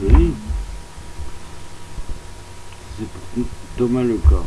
Oui, C'est Thomas Leca.